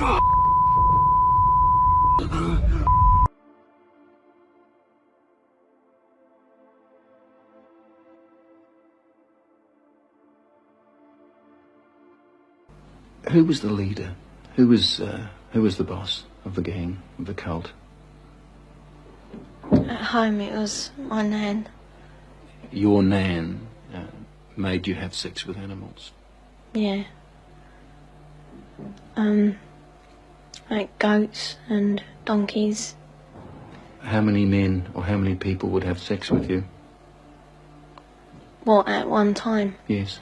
Who was the leader? Who was uh, who was the boss of the gang, of the cult? At home, it was my nan. Your nan uh, made you have sex with animals. Yeah. Um, like goats and donkeys. How many men or how many people would have sex with you? What, at one time? Yes.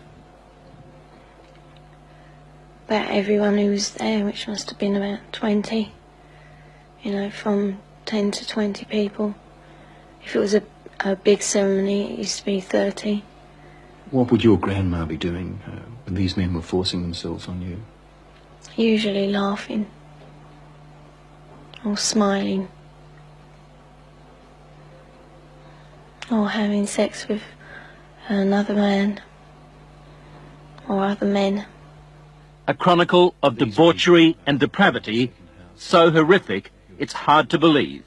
About everyone who was there, which must have been about 20. You know, from 10 to 20 people. If it was a, a big ceremony, it used to be 30. What would your grandma be doing uh, when these men were forcing themselves on you? Usually laughing. Or smiling. Or having sex with another man. Or other men. A chronicle of debauchery and depravity so horrific it's hard to believe.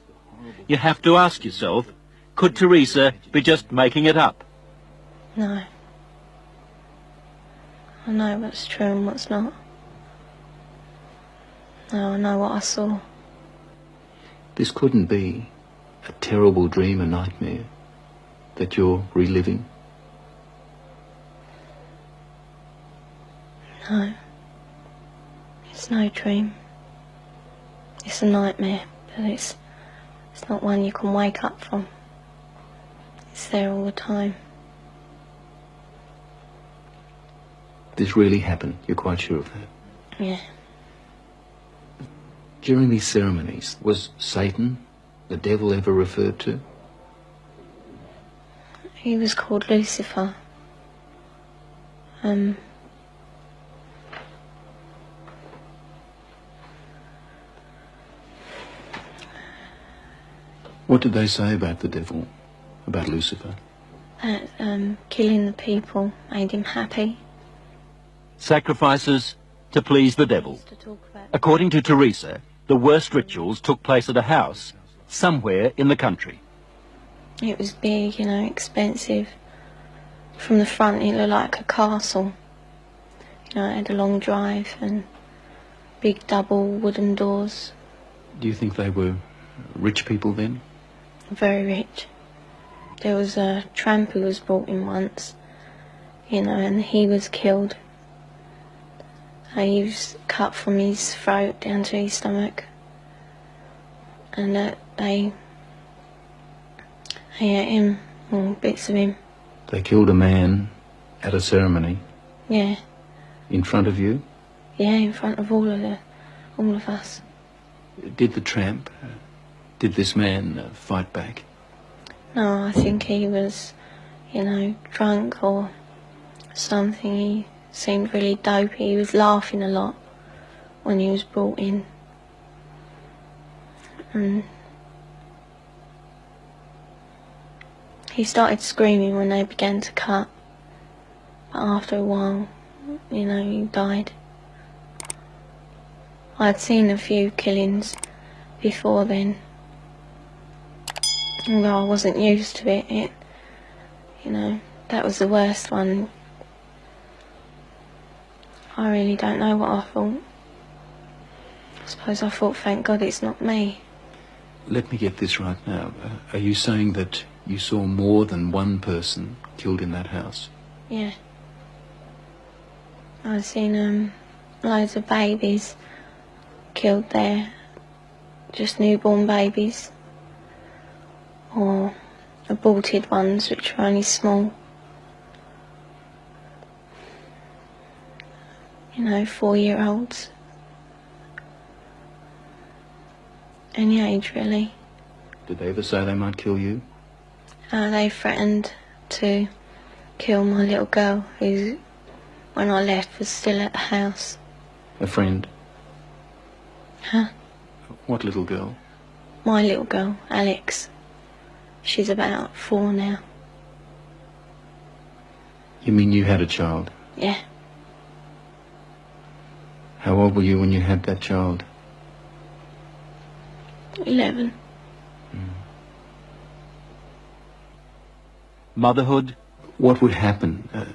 You have to ask yourself, could Teresa be just making it up? No. I know what's true and what's not. No, I know what I saw. This couldn't be a terrible dream, a nightmare that you're reliving. No. It's no dream. It's a nightmare, but it's it's not one you can wake up from. It's there all the time. This really happened. You're quite sure of that. Yeah. During these ceremonies, was Satan, the devil, ever referred to? He was called Lucifer. Um What did they say about the devil, about Lucifer? that um killing the people made him happy. Sacrifices to please the devil. To According to Teresa, the worst rituals took place at a house somewhere in the country. It was big, you know, expensive. From the front, it looked like a castle. You know, it had a long drive and big double wooden doors. Do you think they were rich people then? Very rich. There was a tramp who was brought in once, you know, and he was killed. He was cut from his throat down to his stomach. And uh, they, they ate him, or bits of him. They killed a man at a ceremony Yeah. in front of you. Yeah, in front of all of the, all of us. Did the tramp, uh, did this man uh, fight back? No, I think he was, you know, drunk or something. He seemed really dopey. He was laughing a lot when he was brought in. And he started screaming when they began to cut. But after a while, you know, he died. I'd seen a few killings before then. Although I wasn't used to it, it, you know, that was the worst one. I really don't know what I thought. I suppose I thought, thank God it's not me. Let me get this right now. Uh, are you saying that you saw more than one person killed in that house? Yeah. I've seen um, loads of babies killed there. Just newborn babies. Or aborted ones, which were only small. You know, four-year-olds. Any age, really. Did they ever say they might kill you? Uh, they threatened to kill my little girl, who, when I left, was still at the house. A friend? Huh? What little girl? My little girl, Alex. She's about four now. You mean you had a child? Yeah, How old were you when you had that child? eleven. Motherhood, What would happen uh,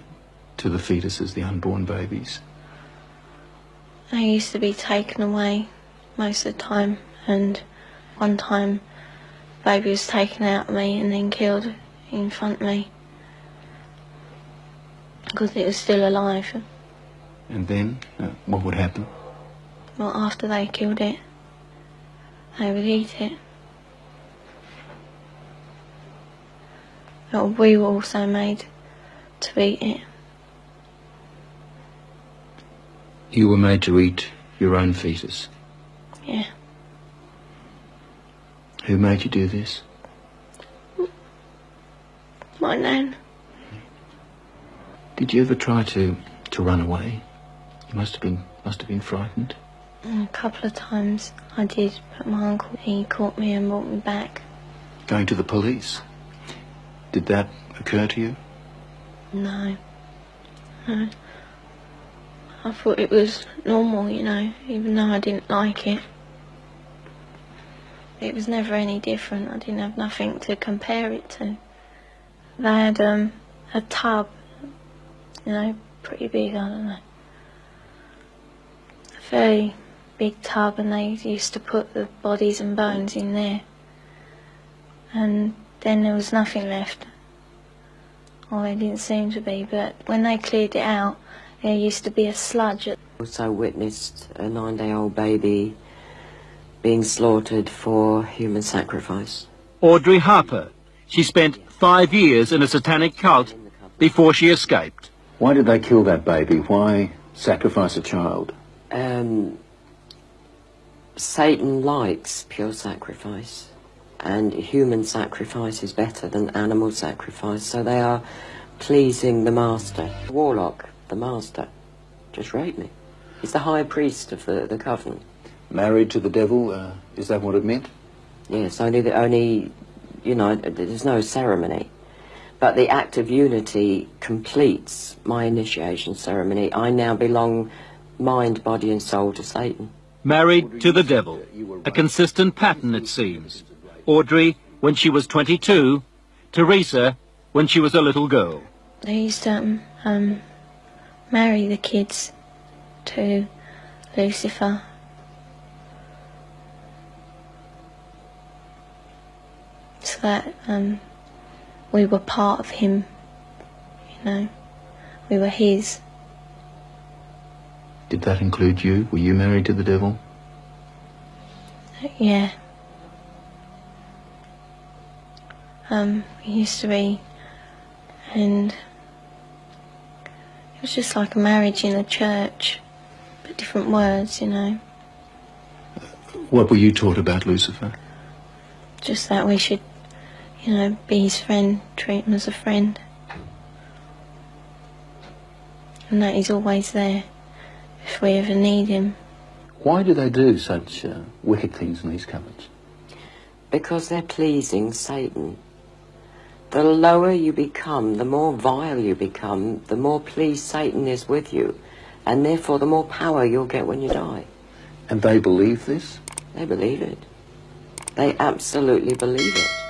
to the fetuses, the unborn babies? They used to be taken away most of the time, and one time, baby was taken out of me and then killed in front of me because it was still alive. And then, uh, what would happen? Well, after they killed it, they would eat it. But we were also made to eat it. You were made to eat your own fetus. Yeah. Who made you do this? My nan. Did you ever try to, to run away? Must have been must have been frightened. A couple of times I did, but my uncle, he caught me and brought me back. Going to the police. Did that occur to you? No. No. I thought it was normal, you know, even though I didn't like it. It was never any different. I didn't have nothing to compare it to. They had um, a tub, you know, pretty big, I don't know. A very big tub, and they used to put the bodies and bones in there. And then there was nothing left. Or there didn't seem to be, but when they cleared it out, there used to be a sludge at Also witnessed a nine-day-old baby being slaughtered for human sacrifice. Audrey Harper. She spent five years in a satanic cult before she escaped. Why did they kill that baby? Why sacrifice a child? Um, Satan likes pure sacrifice, and human sacrifice is better than animal sacrifice, so they are pleasing the master. Warlock, the master, just raped me. He's the high priest of the, the covenant. Married to the devil? Uh, is that what it meant? Yes, only the only, you know, there's no ceremony. But the act of unity completes my initiation ceremony. I now belong mind, body and soul to Satan. Married to the devil. A consistent pattern, it seems. Audrey when she was 22, Teresa when she was a little girl. They used to um, um, marry the kids to Lucifer. So that um, we were part of him, you know. We were his. Did that include you? Were you married to the devil? Yeah. Um, we used to be, and it was just like a marriage in a church, but different words, you know. What were you taught about Lucifer? Just that we should, you know, be his friend, treat him as a friend. And that he's always there if we ever need him. Why do they do such uh, wicked things in these cupboards? Because they're pleasing Satan. The lower you become, the more vile you become, the more pleased Satan is with you. And therefore, the more power you'll get when you die. And they believe this? They believe it. They absolutely believe it.